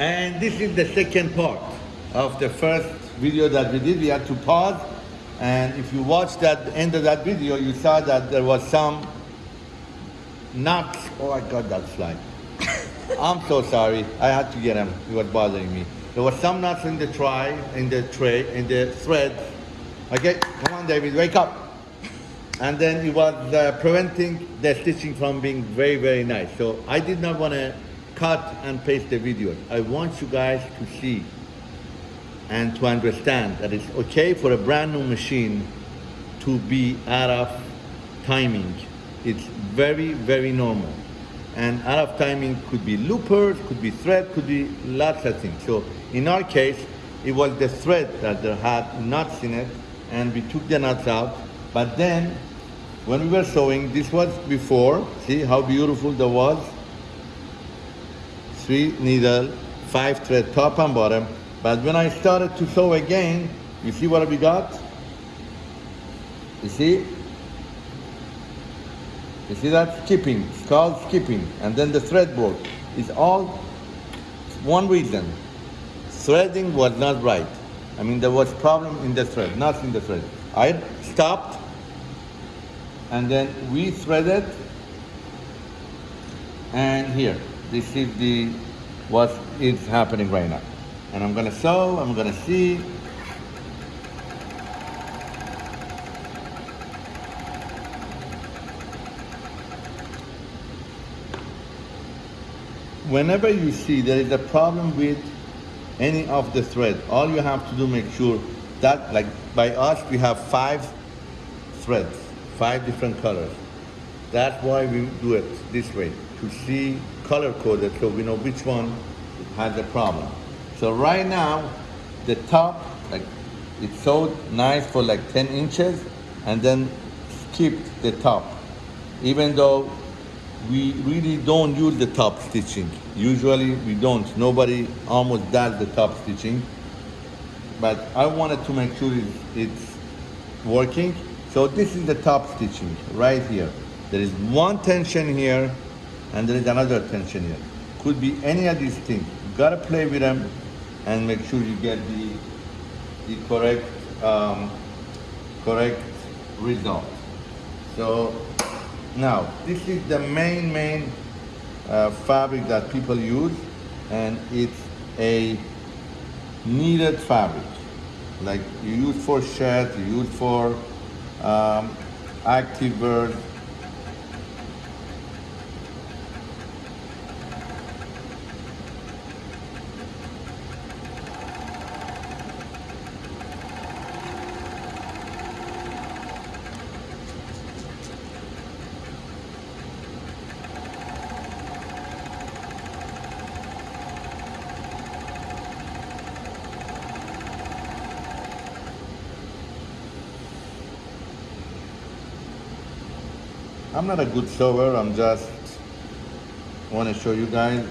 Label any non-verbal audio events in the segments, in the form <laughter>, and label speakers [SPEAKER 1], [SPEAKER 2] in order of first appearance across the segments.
[SPEAKER 1] And this is the second part of the first video that we did. We had to pause. And if you watched that end of that video, you saw that there was some nuts. Oh, I got that slide. <laughs> I'm so sorry. I had to get him. He was bothering me. There was some nuts in the tray, in the tray, in the thread. Okay, come on, David, wake up. And then it was uh, preventing the stitching from being very, very nice. So I did not want to cut and paste the videos. I want you guys to see and to understand that it's okay for a brand new machine to be out of timing. It's very, very normal. And out of timing could be loopers, could be thread, could be lots of things. So in our case, it was the thread that there had nuts in it, and we took the nuts out. But then, when we were sewing, this was before, see how beautiful that was? Three needle, five thread, top and bottom. But when I started to sew again, you see what we got? You see? You see that? Skipping, it's called skipping. And then the thread broke. It's all one reason. Threading was not right. I mean, there was problem in the thread, not in the thread. I stopped, and then we threaded, and here, this is the what is happening right now. And I'm gonna sew, I'm gonna see, whenever you see there is a problem with any of the thread, all you have to do make sure that, like by us, we have five threads, five different colors. That's why we do it this way, to see color coded so we know which one has a problem. So right now, the top, like it's so nice for like 10 inches and then skipped the top. Even though we really don't use the top stitching. Usually we don't. Nobody almost does the top stitching. But I wanted to make sure it's, it's working. So this is the top stitching right here. There is one tension here and there is another tension here. Could be any of these things. You gotta play with them and make sure you get the, the correct, um, correct result. So now, this is the main, main uh, fabric that people use, and it's a kneaded fabric. Like you use for shirts, you use for um, active I'm not a good sewer, I'm just want to show you guys.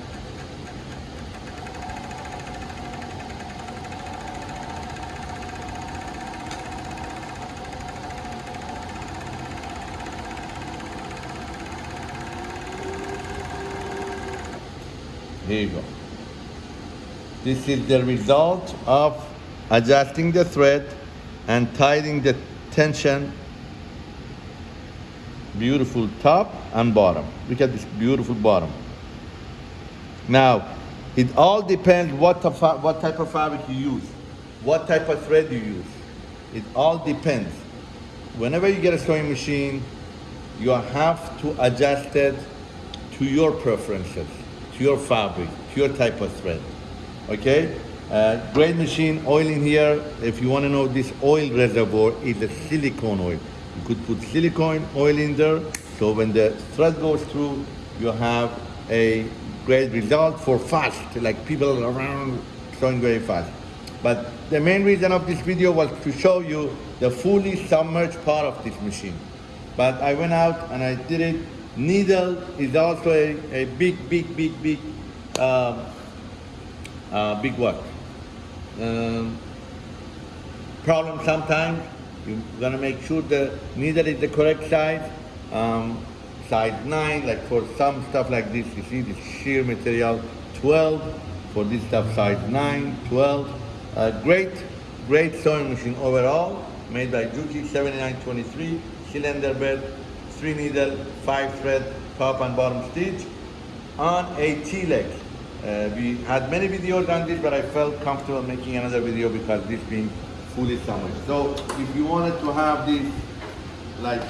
[SPEAKER 1] Here you go. This is the result of adjusting the thread and tightening the tension beautiful top and bottom. Look at this beautiful bottom. Now, it all depends what, what type of fabric you use, what type of thread you use. It all depends. Whenever you get a sewing machine, you have to adjust it to your preferences, to your fabric, to your type of thread. Okay? Uh, great machine, oil in here. If you want to know this oil reservoir is a silicone oil. You could put silicone oil in there, so when the thread goes through, you have a great result for fast, like people around sewing very fast. But the main reason of this video was to show you the fully submerged part of this machine. But I went out and I did it. Needle is also a, a big, big, big, big, uh, uh, big work. Um, problem sometimes you're gonna make sure the needle is the correct size. Um, size 9, like for some stuff like this, you see the sheer material, 12, for this stuff size 9, 12. Uh, great, great sewing machine overall, made by Juki 7923, cylinder bed, 3 needle, 5 thread, top and bottom stitch on a T-leg. Uh, we had many videos on this, but I felt comfortable making another video because this being fully summered. So if you wanted to have this like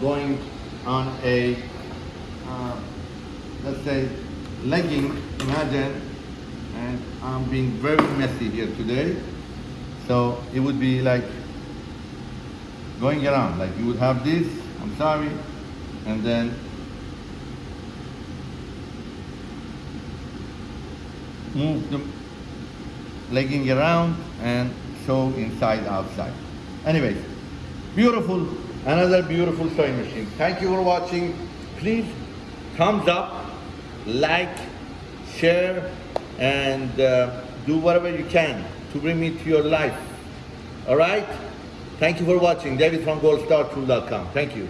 [SPEAKER 1] going on a, uh, let's say, legging, imagine, and I'm being very messy here today. So it would be like going around, like you would have this, I'm sorry, and then move the legging around and sew inside outside. Anyways, beautiful, another beautiful sewing machine. Thank you for watching. Please thumbs up, like, share, and uh, do whatever you can to bring me to your life. All right? Thank you for watching. David from goldstartool.com. Thank you.